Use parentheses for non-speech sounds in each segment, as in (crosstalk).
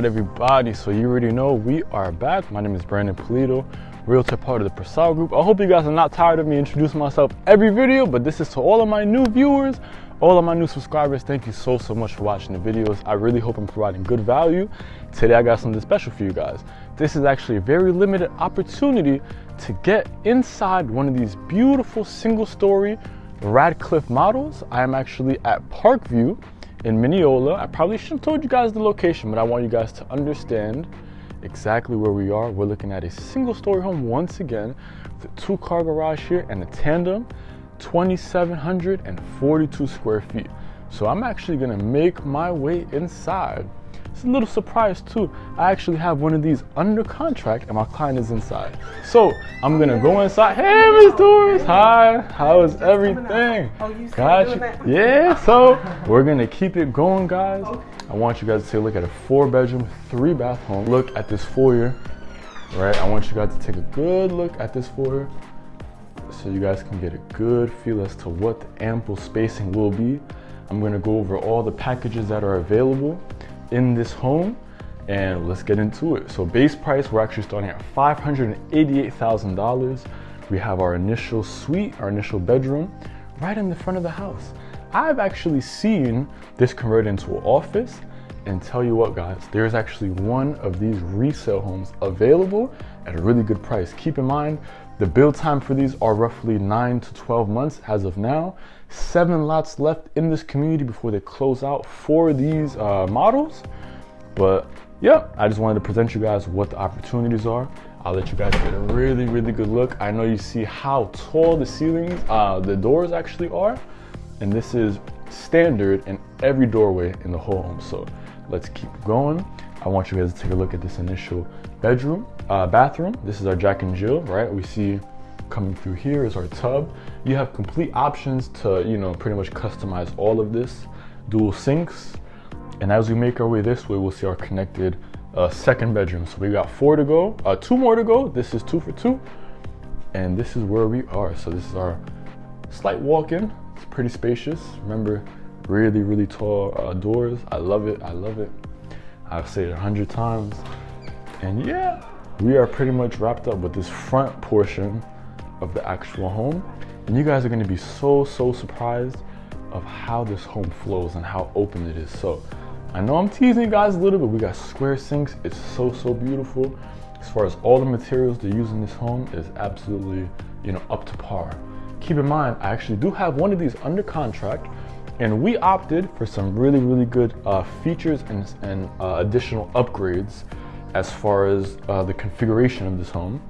right, everybody, so you already know we are back. My name is Brandon Polito, realtor part of the Prasad Group. I hope you guys are not tired of me introducing myself every video, but this is to all of my new viewers, all of my new subscribers. Thank you so, so much for watching the videos. I really hope I'm providing good value. Today, I got something special for you guys. This is actually a very limited opportunity to get inside one of these beautiful single story Radcliffe models. I am actually at Parkview in Minneola. I probably should have told you guys the location, but I want you guys to understand exactly where we are. We're looking at a single story home once again, the two car garage here and a tandem, 2,742 square feet. So I'm actually gonna make my way inside it's a little surprise too. I actually have one of these under contract and my client is inside. So I'm gonna go inside. Hey, Miss Doris. Hi. How is everything? Gotcha. Yeah. (laughs) So we're gonna keep it going, guys. I want you guys to take a look at a four bedroom, three bath home. Look at this foyer, right? I want you guys to take a good look at this foyer so you guys can get a good feel as to what the ample spacing will be. I'm gonna go over all the packages that are available in this home and let's get into it. So base price, we're actually starting at $588,000. We have our initial suite, our initial bedroom right in the front of the house. I've actually seen this converted into an office and tell you what guys, there's actually one of these resale homes available at a really good price. Keep in mind, the build time for these are roughly nine to 12 months as of now. Seven lots left in this community before they close out for these uh, models. But yeah, I just wanted to present you guys what the opportunities are. I'll let you guys get a really, really good look. I know you see how tall the ceilings, uh, the doors actually are. And this is standard in every doorway in the whole home. So let's keep going. I want you guys to take a look at this initial bedroom, uh, bathroom. This is our Jack and Jill, right? We see coming through here is our tub. You have complete options to, you know, pretty much customize all of this. Dual sinks. And as we make our way this way, we'll see our connected uh, second bedroom. So we got four to go, uh, two more to go. This is two for two. And this is where we are. So this is our slight walk-in. It's pretty spacious. Remember, really, really tall uh, doors. I love it, I love it. I've said it a hundred times. And yeah, we are pretty much wrapped up with this front portion of the actual home. And you guys are gonna be so, so surprised of how this home flows and how open it is. So I know I'm teasing you guys a little bit. We got square sinks. It's so, so beautiful. As far as all the materials they use in this home is absolutely, you know, up to par. Keep in mind, I actually do have one of these under contract and we opted for some really, really good uh, features and, and uh, additional upgrades as far as uh, the configuration of this home.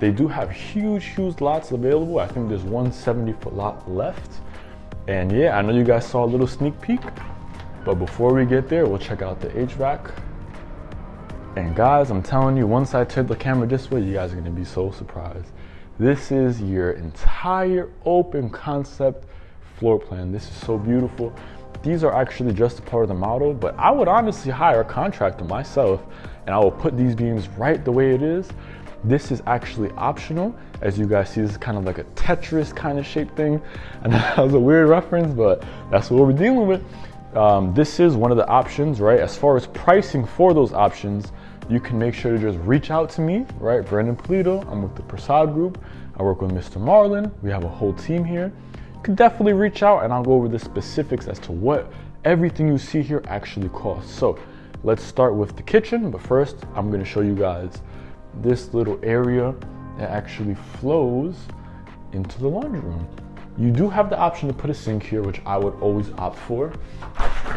They do have huge, huge lots available. I think there's one 70 foot lot left. And yeah, I know you guys saw a little sneak peek, but before we get there, we'll check out the HVAC. And guys, I'm telling you, once I turn the camera this way, you guys are gonna be so surprised. This is your entire open concept floor plan. This is so beautiful. These are actually just a part of the model, but I would honestly hire a contractor myself and I will put these beams right the way it is. This is actually optional. As you guys see, this is kind of like a Tetris kind of shape thing. (laughs) And that was a weird reference, but that's what we're dealing with. Um, this is one of the options, right? As far as pricing for those options, you can make sure to just reach out to me, right? Brandon Polito, I'm with the Prasad Group. I work with Mr. Marlon. We have a whole team here can definitely reach out and I'll go over the specifics as to what everything you see here actually costs. So let's start with the kitchen, but first I'm gonna show you guys this little area that actually flows into the laundry room. You do have the option to put a sink here, which I would always opt for.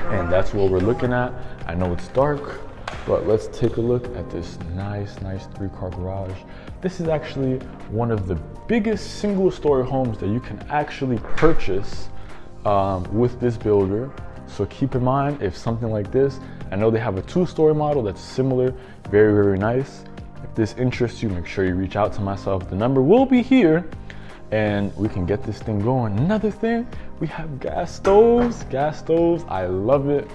And that's what we're looking at. I know it's dark, but let's take a look at this nice, nice three car garage. This is actually one of the biggest single story homes that you can actually purchase um, with this builder. So keep in mind if something like this, I know they have a two story model that's similar, very, very nice. If this interests you, make sure you reach out to myself. The number will be here and we can get this thing going. Another thing, we have gas stoves, gas stoves. I love it.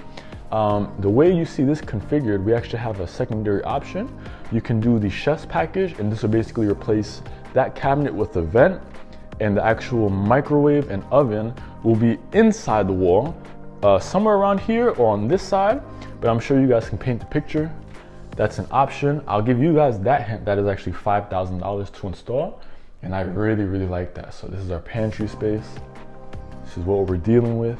Um, the way you see this configured, we actually have a secondary option. You can do the chef's package, and this will basically replace that cabinet with the vent, and the actual microwave and oven will be inside the wall. uh, somewhere around here or on this side, but I'm sure you guys can paint the picture. That's an option. I'll give you guys that hint. That is actually $5,000 to install. And I really, really like that. So this is our pantry space. This is what we're dealing with.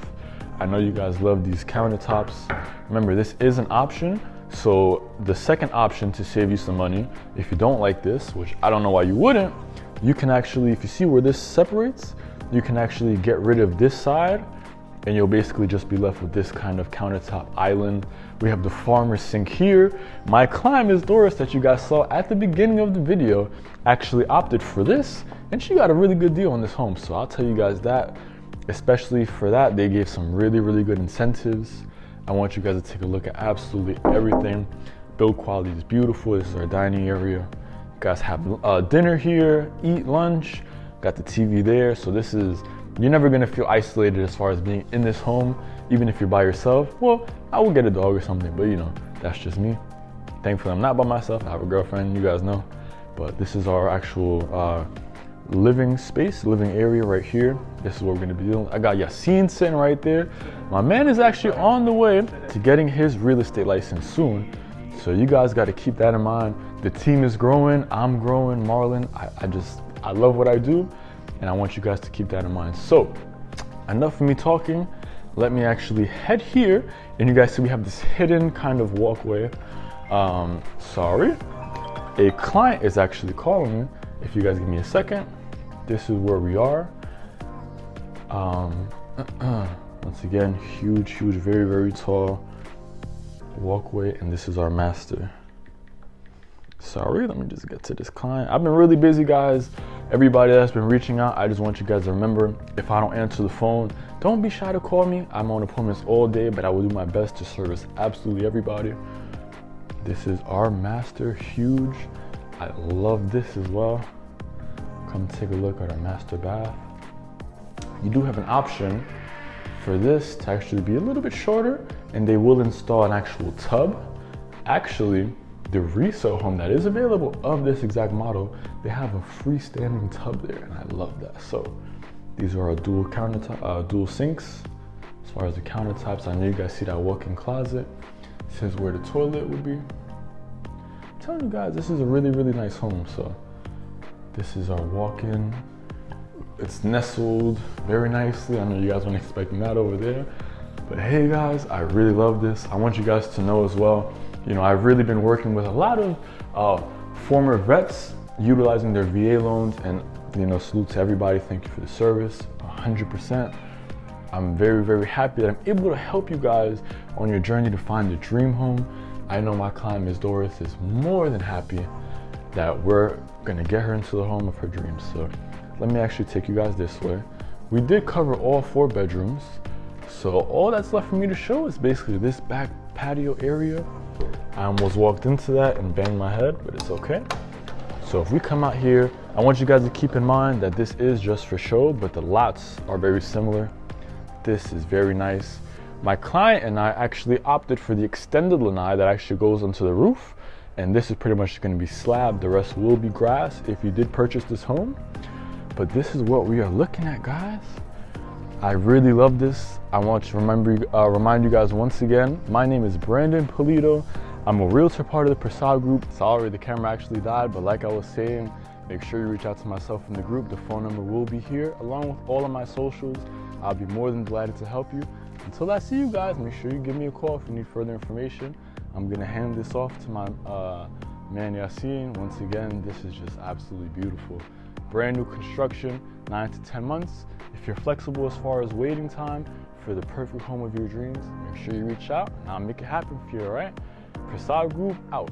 I know you guys love these countertops. Remember, this is an option. So the second option to save you some money, if you don't like this, which I don't know why you wouldn't, you can actually, if you see where this separates, you can actually get rid of this side and you'll basically just be left with this kind of countertop island. We have the farmer sink here. My client, Ms. Doris, that you guys saw at the beginning of the video, actually opted for this, and she got a really good deal on this home. So I'll tell you guys that, especially for that, they gave some really, really good incentives. I want you guys to take a look at absolutely everything. Build quality is beautiful. This is our dining area. You guys have uh, dinner here, eat lunch, got the TV there. So this is you're never gonna feel isolated as far as being in this home, even if you're by yourself. Well, I will get a dog or something, but you know, that's just me. Thankfully, I'm not by myself. I have a girlfriend, you guys know. But this is our actual uh, living space, living area right here. This is what we're gonna be doing. I got Yassine sitting right there. My man is actually on the way to getting his real estate license soon. So you guys got to keep that in mind. The team is growing. I'm growing. Marlon, I, I just, I love what I do and I want you guys to keep that in mind. So, enough of me talking. Let me actually head here, and you guys see we have this hidden kind of walkway. Um, sorry, a client is actually calling me. If you guys give me a second, this is where we are. Um, (clears throat) once again, huge, huge, very, very tall walkway, and this is our master. Sorry, let me just get to this client. I've been really busy, guys everybody that's been reaching out, I just want you guys to remember if I don't answer the phone, don't be shy to call me. I'm on appointments all day, but I will do my best to service absolutely everybody. This is our master, huge. I love this as well. Come take a look at our master bath. You do have an option for this to actually be a little bit shorter, and they will install an actual tub. Actually, the resale home that is available of this exact model, they have a freestanding tub there, and I love that. So these are our dual countertop, uh, dual sinks. As far as the countertops, I know you guys see that walk-in closet. This is where the toilet would be. I'm telling you guys, this is a really, really nice home. So this is our walk-in. It's nestled very nicely. I know you guys weren't expecting that over there. But hey guys, I really love this. I want you guys to know as well, you know, I've really been working with a lot of uh, former vets utilizing their VA loans and, you know, salute to everybody. Thank you for the service, 100%. I'm very, very happy that I'm able to help you guys on your journey to find the dream home. I know my client, Ms. Doris, is more than happy that we're gonna get her into the home of her dreams. So let me actually take you guys this way. We did cover all four bedrooms. So all that's left for me to show is basically this back patio area I almost walked into that and banged my head, but it's okay. So if we come out here, I want you guys to keep in mind that this is just for show, but the lots are very similar. This is very nice. My client and I actually opted for the extended lanai that actually goes onto the roof. And this is pretty much gonna be slab. The rest will be grass if you did purchase this home. But this is what we are looking at, guys. I really love this. I want to remember, uh, remind you guys once again, my name is Brandon Polito. I'm a realtor part of the Prasad group. Sorry, the camera actually died, but like I was saying, make sure you reach out to myself in the group. The phone number will be here along with all of my socials. I'll be more than delighted to help you. Until I see you guys, make sure you give me a call if you need further information. I'm gonna hand this off to my uh, man Yassine. Once again, this is just absolutely beautiful. Brand new construction, nine to 10 months. If you're flexible as far as waiting time for the perfect home of your dreams, make sure you reach out and I'll make it happen for you, all right? Prasad Group out.